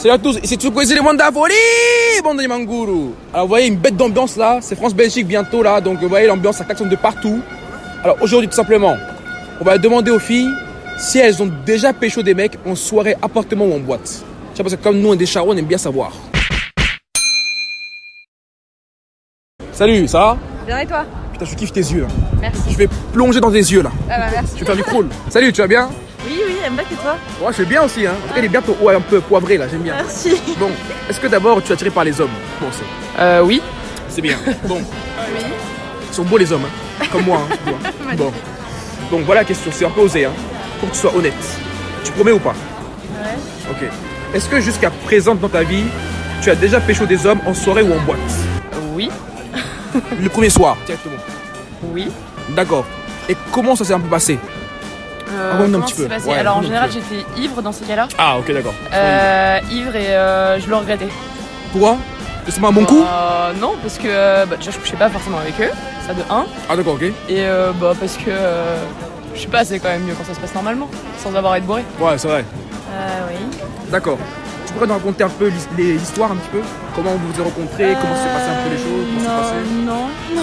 Salut à tous, ici Tsukwezi les Wanda Folie, bande de Manguru. Alors vous voyez une bête d'ambiance là, c'est France-Belgique bientôt là, donc vous voyez l'ambiance, ça klaxonne de partout. Alors aujourd'hui tout simplement, on va demander aux filles si elles ont déjà pécho des mecs en soirée, appartement ou en boîte. Tu sais parce que comme nous on est des charros, on aime bien savoir. Salut, ça va? Bien et toi? Putain je kiffe tes yeux. hein. Merci. Je vais plonger dans tes yeux là. Ah bah merci. Je vais faire du crawl. Salut, tu vas bien? Elle me bat que toi. Ouais, je vais bien aussi hein. En tout cas, il est bien ouais, un peu poivré là, j'aime bien. Merci. Bon, est-ce que d'abord tu es attiré par les hommes? Bon, c'est Euh, oui. c'est bien. Bon, Oui. Ils sont beaux les hommes, hein. comme moi. Hein, tu vois. Bon. Donc voilà la question, c'est un peu osé. Hein. Faut que tu sois honnête. Tu promets ou pas? Ouais. Ok. Est-ce que jusqu'à présent dans ta vie, tu as déjà pécho des hommes en soirée ou en boîte? Oui. Le premier soir, directement. Oui. D'accord. Et comment ça s'est un peu passé? Euh, un petit peu. passé Ouais, Alors en général, j'étais ivre dans ces cas-là. Ah, ok, d'accord. Euh, ivre et euh, je le regrettais. Pourquoi? C'est pas un bon coup? Euh, Non, parce que euh, bah, déjà je couchais pas forcément avec eux, ça de 1. Ah, d'accord, ok. Et euh, bah parce que je sais pas, c'est quand même mieux quand ça se passe normalement, sans avoir à être bourré. Ouais, c'est vrai. Euh, oui. D'accord. Tu pourrais nous raconter un peu l'his- les histoires un petit peu? Comment vous vous êtes rencontrés? Comment s'est passé un peu les choses? C'est Euh, Non, non, non.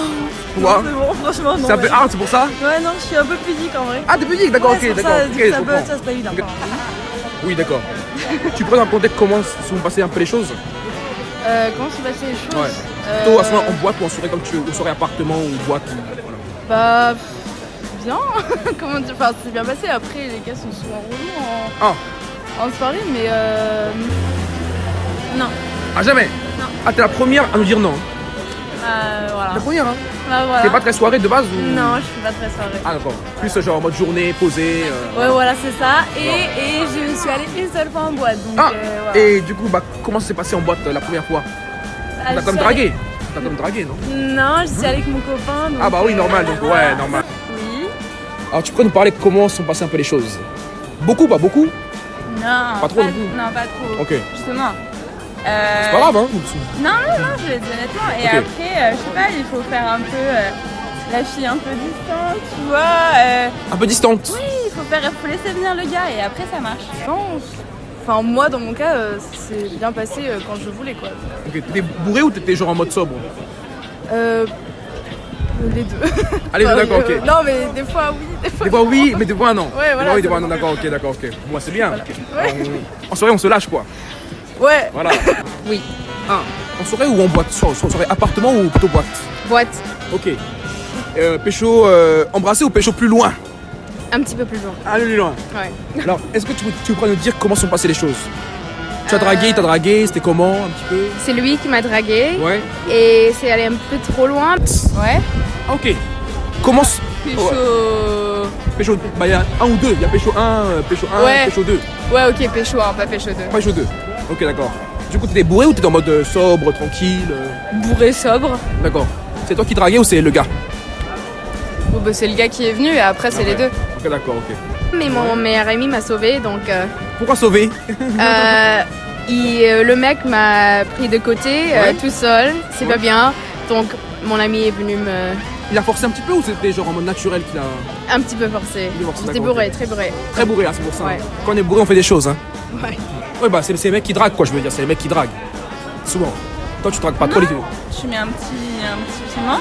Pourquoi C'est bon, franchement, non. C'est un peu hard, c'est pour ça? Ouais, non, je suis un peu pudique en vrai. Ah, t'es pudique, d'accord, Ouais, ok, c'est d'accord. ça, ok, du coup, je ça ça évident. Ok. Oui, d'accord. tu pourrais nous raconter comment sont passées un peu les choses? Euh, comment se passaient les choses? Ouais. Euh, Plutôt à ce moment en boîte ou en soirée comme tu veux, ou soirée appartement ou boîte voilà. Bah, bien. Comment dire Enfin, c'est bien passé. Après, les gars sont souvent relous en, Ah, en soirée, mais euh. Non. ah jamais Non. Ah, t'es la première à nous dire non. Euh, voilà. La première, hein Bah, voilà. T'es pas très soirée de base ou? Non, je suis pas très soirée. Ah, d'accord. Plus genre en mode journée, posée. euh, Ouais, voilà, c'est ça. Et, et je suis allée une seule fois en boîte. Donc, Ah, euh, voilà. Et du coup, bah, comment ça s'est passé en boîte euh, la première fois? Ah, T'as je comme suis allée- dragué T'as comme dragué, non? Non, je suis allée avec mon copain. donc, Ah, bah oui, euh, normal, donc voilà. ouais, normal. Oui. Alors, tu pourrais nous parler comment sont passées un peu les choses? Beaucoup, pas beaucoup Non, Pas trop. Non, pas trop. Ok. Justement. Euh, C'est pas grave, hein Non, non, non, je le dis honnêtement. Et après, euh, je sais pas, il faut faire un peu euh, la fille un peu distante, tu vois. euh, Un peu distante. oui, il faut faire, faut laisser venir le gars et après ça marche. Non, enfin moi dans mon cas, euh, c'est bien passé euh, quand je voulais quoi. Ok, t'étais bourré ou t'étais genre en mode sobre? Euh, les deux. Allez, Enfin, d'accord, euh, ok. Non mais des fois oui, des fois. Des fois oui, mais des fois non. Ouais, Des voilà, fois oui, des fois non, d'accord, ok, d'accord, ok. Moi, c'est bien. Ouais. On- En soirée, on se lâche quoi. Ouais. Voilà. Oui. Ah, en soirée ou en boîte? Sur- Soirée appartement ou plutôt boîte? Boîte. Ok. Euh, pécho euh, embrassé ou pécho plus loin? Un petit peu plus loin. Allez, plus loin. Ouais. Alors, est-ce que tu, tu pourrais nous dire comment sont passées les choses? Tu as Euh. dragué, t'as dragué, c'était comment un petit peu? C'est lui qui m'a dragué Ouais. et c'est allé un peu trop loin. Ouais. Ah, ok. Comment Pécho. Pécho, bah il y a un ou deux. Il y a pécho 1, pécho 1, Ouais. pécho 2. Ouais, ok, pécho, hein, pas pécho 2. Pécho 2. Ok, d'accord. Du coup, t'étais bourré ou t'étais en mode euh, sobre, tranquille euh? Bourré, sobre. D'accord. C'est toi qui draguais ou c'est le gars? Bon, bah, c'est le gars qui est venu et après, c'est Ah les ouais. deux. Ok, d'accord, ok. Mais mon meilleur ami m'a sauvé donc euh, Pourquoi sauver euh, il- euh, le mec m'a pris de côté euh, Ouais. tout seul, c'est Ouais. pas bien. Donc mon ami est venu me Il a forcé un petit peu ou c'était genre en mode naturel qu'il a. un petit peu forcé, J'étais bourré, très bourré. Très bourré, hein, c'est pour ça. Ouais. hein. Quand on est bourré, on fait des choses. Hein. Ouais. Ouais, bah c'est c'est les mecs qui draguent, quoi, je veux dire. C'est les mecs qui draguent. Souvent. Toi, tu dragues pas trop les deux. Je mets un petit, un petit piment.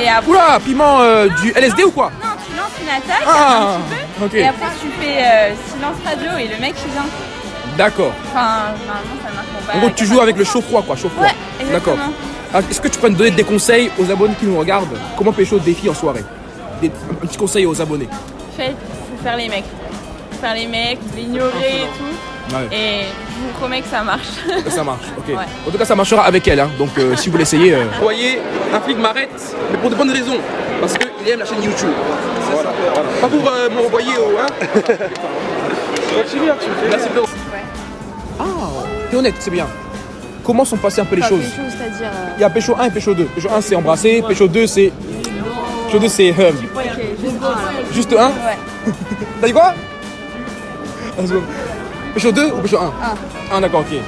Et après, Oula, piment euh, du LSD ou quoi non, tu lances une attaque. Ah un Ok. petit peu, Et après tu fais euh, silence radio et le mec il vient. D'accord. Enfin, normalement ça marche pas En gros, tu joues avec le chaud-froid, quoi. Chaud-froid. Ouais, D'accord. Alors, Est-ce que tu pourrais nous donner des conseils aux abonnés qui nous regardent Comment pécho des filles en soirée? Des, Un petit conseil aux abonnés. Faites, faut faire les mecs. Faut faire les mecs, l'ignorer et tout. Ouais. Et je vous promets que ça marche. Ça marche, ok. Ouais. En tout cas, ça marchera avec elle, hein. donc euh, si vous l'essayez. euh... Vous voyez, un flic m'arrête, mais pour de bonnes raisons. Parce qu'il aime la chaîne YouTube. Voilà. Pas pour euh, me renvoyer au. Hein fais. Merci, frérot. Ah, t'es honnête, c'est bien. Comment sont passées un peu les choses? C'est-à-dire euh, Il y a Pécho 1 et Pécho 2. Pécho 1 c'est embrasser, Pécho 2 c'est. Pécho 2 c'est. euh, Juste 1 Ouais. T'as dit quoi? Ah. Pécho 2 ou Pécho 1 1. d'accord, ok.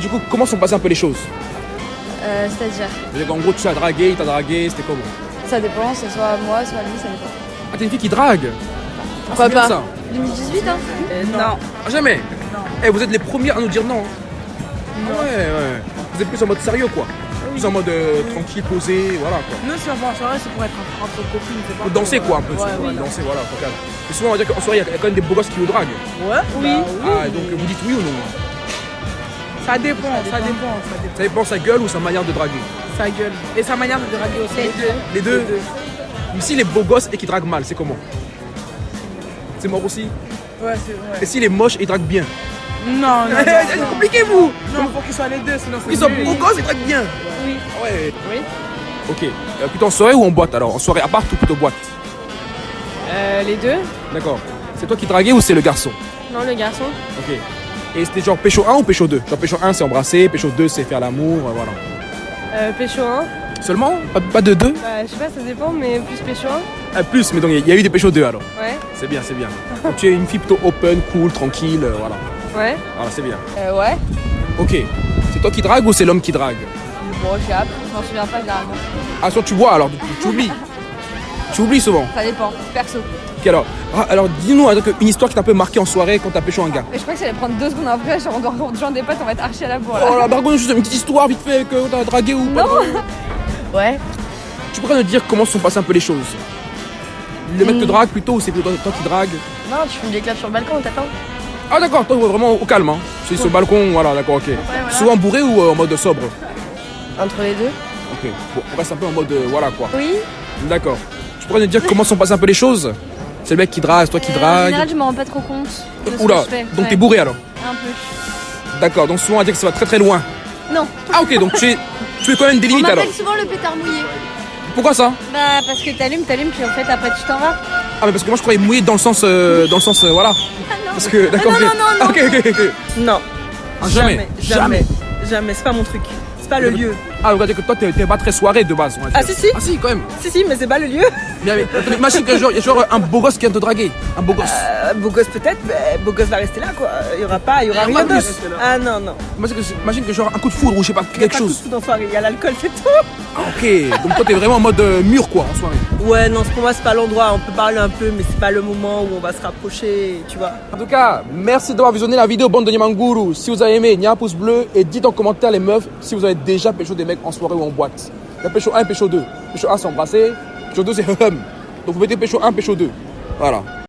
Du coup, comment sont passées un peu les choses? Euh, c'est-à-dire? C'est-à-dire qu'en gros, tu as dragué, il t'a dragué, c'était comment? Ça dépend, c'est soit moi, soit lui, ça dépend. Ah, t'es une fille qui drague? Pourquoi bien pas? ça 2018 hein? Non. Ah, Jamais? Eh, vous êtes les premiers à nous dire non. hein. Ah ouais, ouais. Vous êtes plus en mode sérieux quoi. Plus en mode euh, tranquille, posé, voilà quoi. Nous, si on va en soirée, c'est pour être entre, entre copines, c'est pas pour, danser euh, quoi un peu. Ouais, voilà. danser, voilà, faut calme. Et souvent on va dire qu'en soirée il y a quand même des beaux gosses qui vous draguent. Ouais, oui. Ah, donc vous dites oui ou non? Ça dépend, ça dépend, ça dépend. Ça dépend sa gueule ou sa manière de draguer? Sa gueule. Et sa manière de draguer aussi. Les deux. Les deux Mais si les beaux gosses et qui draguent mal, c'est comment? C'est mort aussi? Ouais, c'est vrai. Et si les moches et draguent bien? Non, non, non. C'est non. compliqué vous Non, faut qu'ils soient les deux, sinon c'est Ils sont beaux gosses et draguent bien Oui. Ah ouais Oui. Ok. Euh, plutôt en soirée ou en boîte alors? En soirée à part ou plutôt boîte? Euh, les deux D'accord. C'est toi qui draguais ou c'est le garçon? Non, le garçon. Ok. Et c'était genre pécho 1 ou pécho 2 Genre pécho 1 c'est embrasser, pécho 2 c'est faire l'amour, euh, voilà. Euh, pécho 1. Seulement? Pas, pas de 2 Bah, je sais pas, ça dépend, mais plus pécho 1. Ah, Plus, mais donc il y a eu des pécho 2 alors. Ouais. C'est bien, c'est bien. Donc tu es une fille plutôt open, cool, tranquille, euh, voilà. Ouais. Voilà, c'est bien. Euh, ouais. Ok. C'est toi qui drague ou c'est l'homme qui drague? Bon, je sais, je m'en souviens pas généralement. Ah, soit tu bois alors, tu, tu oublies. tu oublies souvent. Ça dépend, perso. Ok, alors, ah, alors dis-nous une histoire qui t'a un peu marqué en soirée quand t'as pécho un gars. Mais je crois que ça allait prendre deux secondes après, genre on doit rejoindre des potes, on va être archi à la bourre là. Oh la bargonne, juste une petite histoire vite fait que t'as dragué ou pas. Non. Ouais. Tu pourrais nous dire comment se sont passées un peu les choses? Le mec te Hmm. drague plutôt ou c'est plutôt toi qui drague Non, tu fumes des clopes sur le balcon, t'attends Ah d'accord, toi vraiment au calme. Hein. C'est sur le balcon, voilà, d'accord, ok. voilà. Souvent bourré ou euh, en mode sobre? Entre les deux Ok, bon, on reste un peu en mode euh, voilà quoi. Oui. D'accord. Tu pourrais nous dire comment sont passées un peu les choses? C'est le mec qui drague, c'est toi qui Euh, En drague. général, je m'en rends pas trop compte. de ce Oula, que je fais. donc Ouais. t'es bourré alors? Un peu. D'accord, donc souvent on va dire que ça va très très loin. Non. Ah ok, donc tu es, tu es quand même des On limites alors. m'appelle souvent le pétard mouillé. Pourquoi ça? Bah, parce que t'allumes, t'allumes, puis en fait, après, tu t'en vas. Ah mais parce que moi je croyais mouillé dans le sens, euh, dans le sens, euh, voilà. Parce que d'accord. non, ok. non, non, Ah, ok, ok, ok. Non. Ah, jamais. Jamais. Jamais. C'est pas mon truc. C'est pas le lieu. Ah, on va dire que toi t'es pas très soirée de base. Ah, si, si. Ah si, quand même. Si, si, mais c'est pas le lieu. Mais, mais, imagine que genre, il y a genre un beau gosse qui vient te draguer. Un beau gosse. Euh, beau gosse peut-être, mais beau gosse va rester là quoi. Il y aura pas, il y aura rien d'autre. Ah non, non. Imagine que, imagine que genre un coup de foudre ou je sais pas, Il y a quelque pas chose. coup de foudre en soirée, il y a l'alcool, c'est tout. Ah, ok, donc toi t'es vraiment en mode euh, mur quoi en soirée. Ouais, non, pour moi c'est pas l'endroit. On peut parler un peu, mais c'est pas le moment où on va se rapprocher, tu vois. En tout cas, merci d'avoir visionné la vidéo bande de Nyamanguru. Si vous avez aimé, il y a un pouce bleu et dites en commentaire les meufs si vous avez déjà pécho des mecs en soirée ou en boîte. Il y a pécho 1 et pécho 2. Pécho 1 c'est embrasser, pécho 2 c'est hum. Donc vous mettez pécho 1, pécho 2. Voilà.